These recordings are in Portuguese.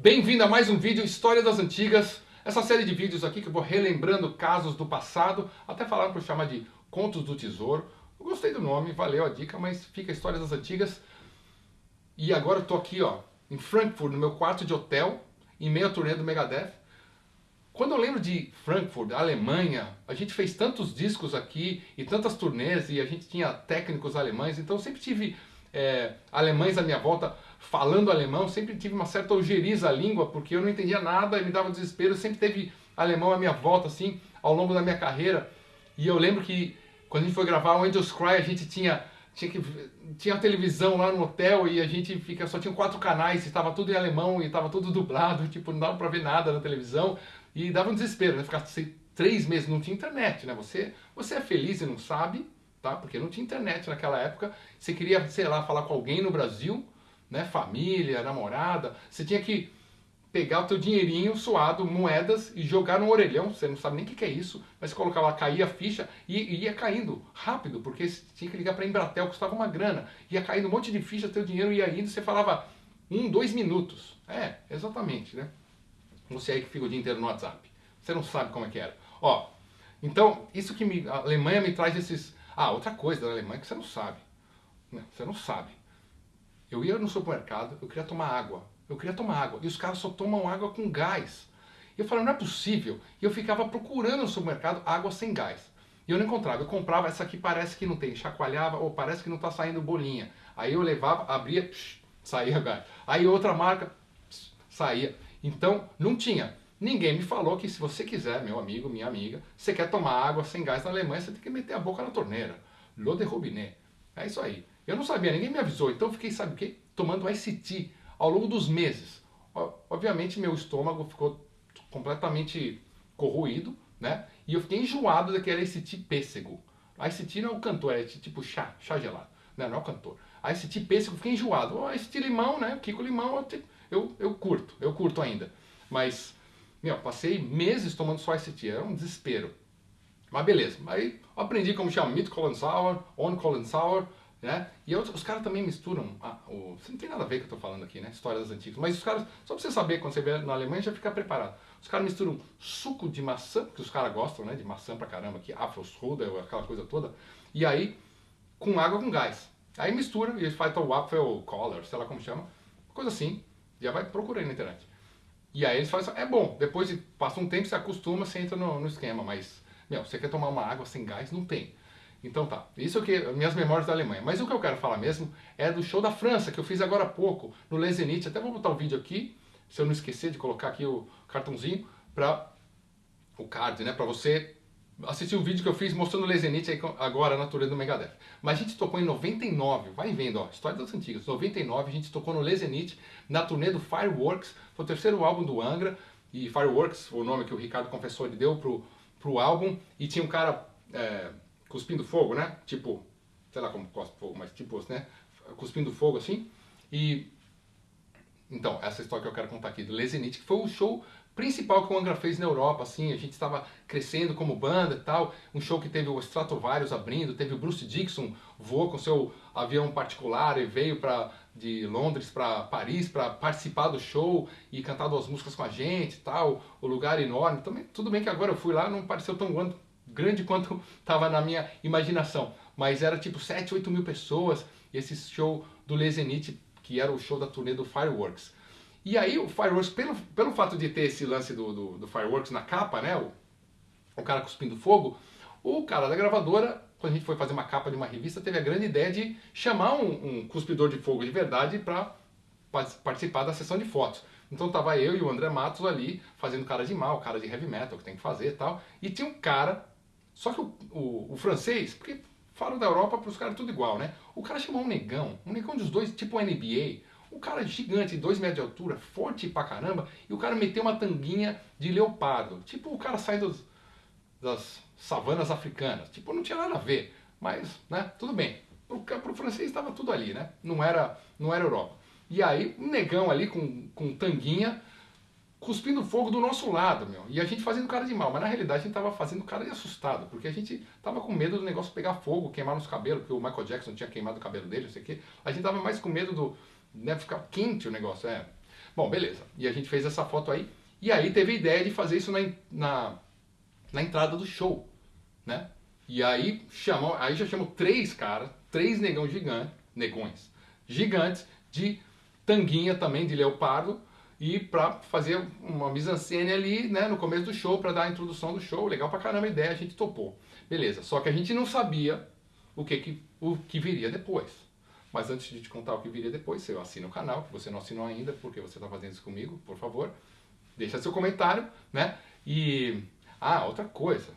Bem-vindo a mais um vídeo História das Antigas. Essa série de vídeos aqui que eu vou relembrando casos do passado, até falaram para chamar de Contos do Tesouro. Eu gostei do nome, valeu a dica, mas fica História das Antigas. E agora eu tô aqui, ó, em Frankfurt, no meu quarto de hotel, em meio à turnê do Megadeth. Quando eu lembro de Frankfurt, Alemanha, a gente fez tantos discos aqui e tantas turnês e a gente tinha técnicos alemães, então eu sempre tive é, alemães à minha volta falando alemão, sempre tive uma certa ojeriza à língua, porque eu não entendia nada e me dava desespero, sempre teve alemão à minha volta, assim, ao longo da minha carreira. E eu lembro que quando a gente foi gravar o Angels Cry, a gente tinha tinha que tinha televisão lá no hotel e a gente fica só tinha quatro canais, estava tudo em alemão e estava tudo dublado, tipo, não dava para ver nada na televisão e dava um desespero, né? Ficar três meses não tinha internet, né? Você você é feliz e não sabe, tá? Porque não tinha internet naquela época. Você queria, sei lá, falar com alguém no Brasil, né? Família, namorada, você tinha que pegar o teu dinheirinho suado, moedas, e jogar no orelhão, você não sabe nem o que, que é isso, mas colocava caía a ficha e, e ia caindo rápido, porque você tinha que ligar para Embratel, custava uma grana, ia caindo um monte de ficha, teu dinheiro ia indo, você falava um, dois minutos. É, exatamente, né? Você aí que fica o dia inteiro no WhatsApp. Você não sabe como é que era. Ó, então, isso que me, a Alemanha me traz esses... Ah, outra coisa da Alemanha que você não sabe. Não, você não sabe. Eu ia no supermercado, eu queria tomar água. Eu queria tomar água. E os caras só tomam água com gás. E eu falei, não é possível. E eu ficava procurando no supermercado água sem gás. E eu não encontrava. Eu comprava, essa aqui parece que não tem. Chacoalhava, ou parece que não está saindo bolinha. Aí eu levava, abria, psh, saía gás. Aí outra marca, psh, saía. Então, não tinha. Ninguém me falou que se você quiser, meu amigo, minha amiga, você quer tomar água sem gás na Alemanha, você tem que meter a boca na torneira. L'eau de robinet. É isso aí. Eu não sabia, ninguém me avisou. Então eu fiquei, sabe o quê? Tomando ICT ao longo dos meses. Obviamente meu estômago ficou completamente corroído, né? E eu fiquei enjoado daquele ICT pêssego. ICT não é o cantor, é tipo chá, chá gelado. Né? Não é o cantor. ICT pêssego, fiquei enjoado. O ICT limão, né? Kiko limão, eu, eu curto, eu curto ainda. Mas meu, passei meses tomando só ICT, era um desespero. Mas beleza, aí aprendi como chama Mid Colon Sour, On Colon Sour, né? E outros, os caras também misturam, ah, o, não tem nada a ver com o que eu tô falando aqui, né? Histórias antigas. Mas os caras, só pra você saber, quando você vier na Alemanha, já fica preparado. Os caras misturam suco de maçã, que os caras gostam, né? De maçã pra caramba, aqui, Afrosruder, aquela coisa toda. E aí, com água com gás. Aí mistura e fazem o Apfel Color, sei lá como chama. Coisa assim. Já vai procurar aí na internet. E aí eles falam assim, é bom, depois de, passa um tempo, você acostuma, você entra no, no esquema, mas, meu, você quer tomar uma água sem gás? Não tem. Então tá, isso que minhas memórias da Alemanha. Mas o que eu quero falar mesmo é do show da França, que eu fiz agora há pouco, no Lezenit. Até vou botar o vídeo aqui, se eu não esquecer de colocar aqui o cartãozinho, para o card, né, para você assistir o vídeo que eu fiz mostrando o Lezenit agora na turnê do Megadeth. Mas a gente tocou em 99, vai vendo, ó, história das antigas. 99 a gente tocou no Lezenit, na turnê do Fireworks, foi o terceiro álbum do Angra, e Fireworks, o nome que o Ricardo Confessor ele deu pro, pro álbum, e tinha um cara... É, cuspindo fogo, né? Tipo, sei lá como cospe fogo, mas tipo, né? Cuspindo fogo assim. E então, essa história que eu quero contar aqui do Lezenit, que foi o show principal que o Angra fez na Europa, assim, a gente estava crescendo como banda e tal, um show que teve o Stratovarius abrindo, teve o Bruce Dixon voou com seu avião particular e veio para de Londres para Paris para participar do show e cantar duas músicas com a gente e tal, o lugar enorme, também, tudo bem que agora eu fui lá, não pareceu tão grande quanto estava na minha imaginação. Mas era tipo 7, 8 mil pessoas, esse show do Lezenit, que era o show da turnê do Fireworks. E aí o Fireworks, pelo, pelo fato de ter esse lance do, do, do Fireworks na capa, né, o, o cara cuspindo fogo, o cara da gravadora, quando a gente foi fazer uma capa de uma revista, teve a grande ideia de chamar um, um cuspidor de fogo de verdade para participar da sessão de fotos. Então tava eu e o André Matos ali, fazendo cara de mal, cara de heavy metal, que tem que fazer e tal. E tinha um cara só que o, o, o francês, porque falam da Europa para os caras tudo igual, né? O cara chamou um negão, um negão dos dois, tipo NBA, um cara gigante, dois metros de altura, forte pra caramba, e o cara meteu uma tanguinha de leopardo. Tipo o cara sai dos, das savanas africanas. Tipo, não tinha nada a ver, mas, né, tudo bem. Pro, pro francês estava tudo ali, né? Não era, não era Europa. E aí, um negão ali com, com tanguinha, cuspindo fogo do nosso lado, meu. E a gente fazendo cara de mal, mas na realidade a gente tava fazendo cara de assustado, porque a gente tava com medo do negócio pegar fogo, queimar nos cabelos, porque o Michael Jackson tinha queimado o cabelo dele, não sei o quê. A gente tava mais com medo do, né, ficar quente o negócio, é. Bom, beleza. E a gente fez essa foto aí. E aí teve a ideia de fazer isso na, na, na entrada do show, né? E aí chamou, aí já chamou três caras, três negão gigantes, negões gigantes de tanguinha também de leopardo e para fazer uma mise-en-scène ali, né, no começo do show para dar a introdução do show. Legal pra caramba a ideia, a gente topou. Beleza. Só que a gente não sabia o que que o que viria depois. Mas antes de te contar o que viria depois, você assina o canal, que você não assinou ainda, porque você está fazendo isso comigo, por favor. Deixa seu comentário, né? E. Ah, outra coisa.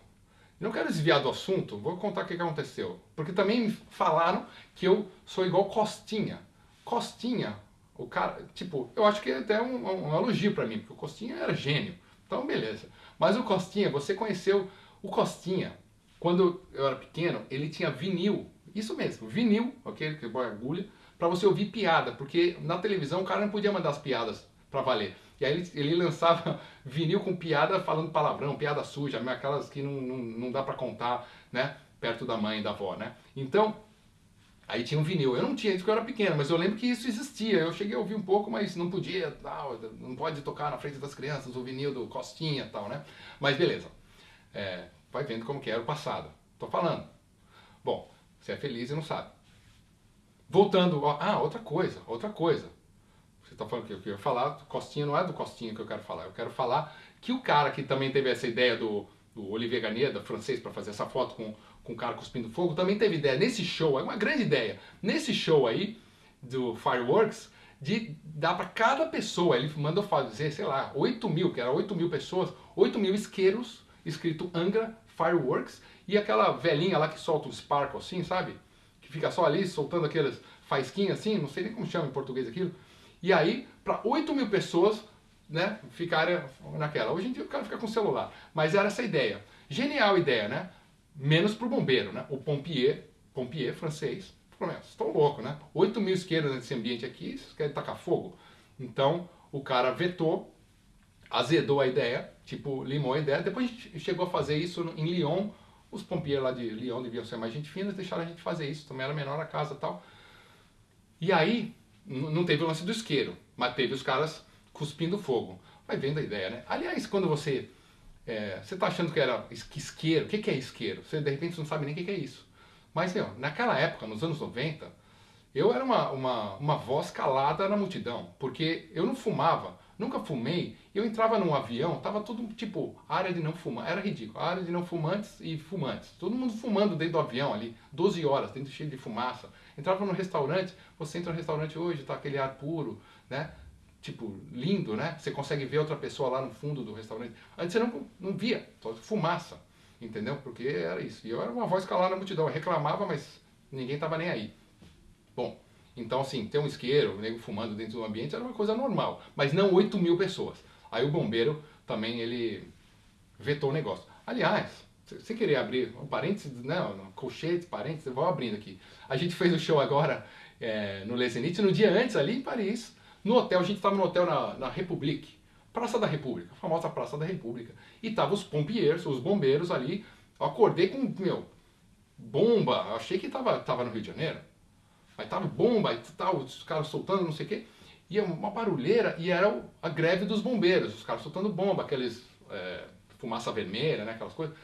Não quero desviar do assunto, vou contar o que aconteceu. Porque também me falaram que eu sou igual Costinha. Costinha, o cara, tipo, eu acho que é até um, um elogio para mim, porque o Costinha era gênio. Então, beleza. Mas o Costinha, você conheceu o Costinha. Quando eu era pequeno, ele tinha vinil. Isso mesmo, vinil, ok? Que é agulha, para você ouvir piada. Porque na televisão o cara não podia mandar as piadas para valer. E aí ele, ele lançava vinil com piada falando palavrão, piada suja, aquelas que não, não, não dá para contar, né? Perto da mãe e da avó, né? Então, aí tinha um vinil. Eu não tinha isso porque eu era pequeno, mas eu lembro que isso existia. Eu cheguei a ouvir um pouco, mas não podia, não pode tocar na frente das crianças o vinil do Costinha tal, né? Mas beleza. É, vai vendo como que era o passado. Tô falando. Bom, você é feliz e não sabe. Voltando, ó, ah, outra coisa, outra coisa. Você está falando que eu quero falar, Costinha não é do Costinha que eu quero falar. Eu quero falar que o cara que também teve essa ideia do, do Olivier Garnier, francês, para fazer essa foto com, com o cara cuspindo fogo, também teve ideia nesse show, é uma grande ideia, nesse show aí do Fireworks, de dar para cada pessoa, ele mandou fazer, sei lá, 8 mil, que era 8 mil pessoas, 8 mil isqueiros, escrito Angra Fireworks, e aquela velhinha lá que solta um sparkle assim, sabe? Que fica só ali soltando aqueles faisquinhas assim, não sei nem como chama em português aquilo. E aí, para 8 mil pessoas, né, ficarem naquela. Hoje em dia o cara fica com celular. Mas era essa ideia. Genial ideia, né? Menos pro bombeiro, né? O pompier, pompier francês, falou, estou louco, né? 8 mil isqueiros nesse ambiente aqui, vocês querem tacar fogo? Então, o cara vetou, azedou a ideia, tipo, limou a ideia. Depois a gente chegou a fazer isso em Lyon. Os pompiers lá de Lyon deviam ser mais gente fina, deixaram a gente fazer isso. Também era menor a casa e tal. E aí, não teve o lance do isqueiro, mas teve os caras cuspindo fogo. Vai vendo a ideia, né? Aliás, quando você. É, você tá achando que era isqueiro, o que, que é isqueiro? Você de repente não sabe nem o que, que é isso. Mas, meu, naquela época, nos anos 90, eu era uma, uma, uma voz calada na multidão, porque eu não fumava, nunca fumei, eu entrava num avião, tava tudo tipo área de não fumar, era ridículo, área de não fumantes e fumantes, todo mundo fumando dentro do avião ali, 12 horas, dentro cheio de fumaça. Entrava num restaurante, você entra no restaurante hoje, tá aquele ar puro, né? Tipo, lindo, né? Você consegue ver outra pessoa lá no fundo do restaurante. Antes você não, não via, só fumaça, entendeu? Porque era isso. E eu era uma voz calada na multidão, eu reclamava, mas ninguém tava nem aí. Bom, então assim, ter um isqueiro, um nego fumando dentro do ambiente era uma coisa normal, mas não 8 mil pessoas. Aí o bombeiro também, ele vetou o negócio. Aliás, você querer abrir um parênteses, né, um colchete, parênteses, vou abrindo aqui. A gente fez o show agora é, no Les Zénith, no dia antes ali em Paris, no hotel, a gente estava no hotel na, na République, Praça da República, a famosa Praça da República. E tava os pompiers, os bombeiros ali. Acordei com, meu, bomba. Achei que tava, tava no Rio de Janeiro. Aí tava bomba e tal, os caras soltando, não sei o quê. E é uma barulheira, e era a greve dos bombeiros, os caras soltando bomba, aqueles é, fumaça vermelha, né, aquelas coisas.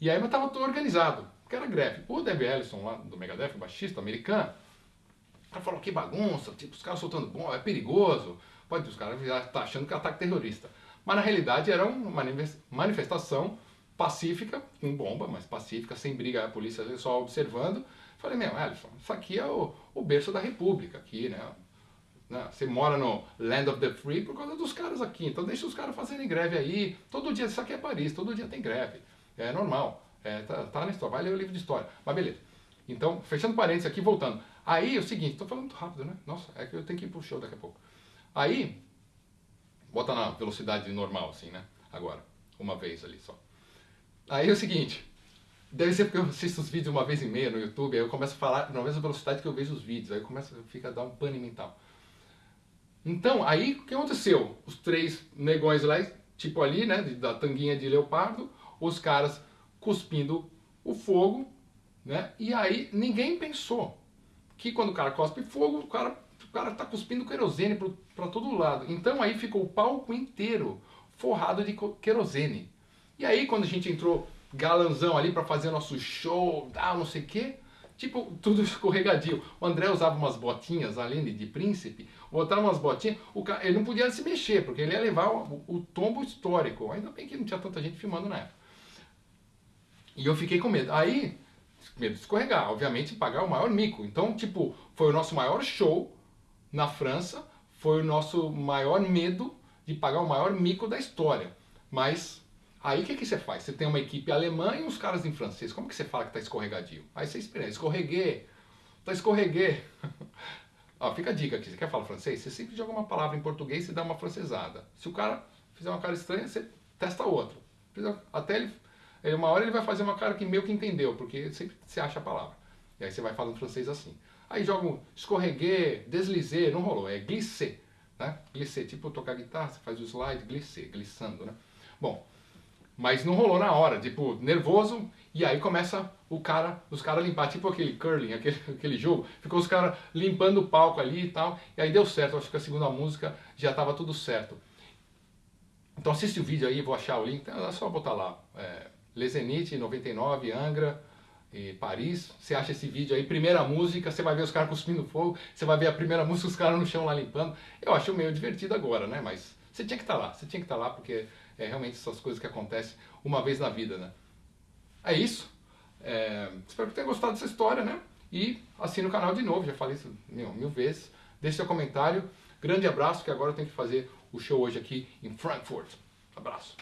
E aí mas tava tudo organizado, porque era greve. O Dave Ellison lá do Megadeth, o baixista americano, cara falou que bagunça, tipo, os caras soltando bomba, é perigoso. Pode, os caras já tá achando que é ataque terrorista. Mas na realidade era uma manifestação pacífica, com bomba, mas pacífica, sem briga, a polícia só observando. Falei, meu, Ellison, isso aqui é o, o berço da república aqui, né? né? Você mora no Land of the Free por causa dos caras aqui, então deixa os caras fazerem greve aí. Todo dia, isso aqui é Paris, todo dia tem greve. É normal. É, tá, tá na história, vai ler o livro de história. Mas beleza. Então, fechando parênteses aqui, voltando. Aí, é o seguinte, tô falando muito rápido, né? Nossa, é que eu tenho que ir pro show daqui a pouco. Aí, bota na velocidade normal, assim, né? Agora, uma vez ali só. Aí é o seguinte, deve ser porque eu assisto os vídeos uma vez e meia no YouTube, aí eu começo a falar na mesma velocidade que eu vejo os vídeos, aí começa, fica a dar um pane mental. Então, aí o que aconteceu? Os três negões lá, tipo ali, né, da tanguinha de leopardo, os caras cuspindo o fogo, né? E aí ninguém pensou que quando o cara cospe fogo, o cara o cara tá cuspindo querosene para todo lado. Então aí ficou o palco inteiro forrado de querosene. E aí quando a gente entrou galanzão ali para fazer nosso show, tal, não sei o quê, tipo, tudo escorregadio. O André usava umas botinhas além de príncipe, botava umas botinhas, o cara, ele não podia se mexer, porque ele ia levar o, o tombo histórico. Ainda bem que não tinha tanta gente filmando na época. E eu fiquei com medo. Aí, medo de escorregar, obviamente pagar o maior mico. Então, tipo, foi o nosso maior show na França, foi o nosso maior medo de pagar o maior mico da história. Mas aí o que, que você faz? Você tem uma equipe alemã e uns caras em francês. Como que você fala que tá escorregadio? Aí você espera, escorreguei, tá escorreguei. Ó, fica a dica aqui, você quer falar francês? Você sempre joga uma palavra em português e dá uma francesada. Se o cara fizer uma cara estranha, você testa outra. Até ele uma hora ele vai fazer uma cara que meio que entendeu, porque sempre você acha a palavra. E aí você vai falando francês assim. Aí joga um escorreguer, deslizer, não rolou, é glisser. Né? Glisser, tipo tocar guitarra, você faz o slide, glisser, glissando, né? Bom, mas não rolou na hora, tipo, nervoso, e aí começa o cara, os caras limpar, tipo aquele curling, aquele, aquele jogo, ficou os caras limpando o palco ali e tal, e aí deu certo, acho que a segunda música já estava tudo certo. Então assiste o vídeo aí, vou achar o link, é só botar lá, é, Lezenite 99, Angra, e Paris. Você acha esse vídeo aí, primeira música, você vai ver os caras cuspindo fogo, você vai ver a primeira música, os caras no chão lá limpando. Eu acho meio divertido agora, né? Mas você tinha que estar tá lá, você tinha que estar tá lá porque é realmente essas coisas que acontecem uma vez na vida, né? É isso. É, espero que tenha gostado dessa história, né? E assine o canal de novo, já falei isso mil, mil vezes. Deixe seu comentário. Grande abraço, que agora eu tenho que fazer o show hoje aqui em Frankfurt. Abraço.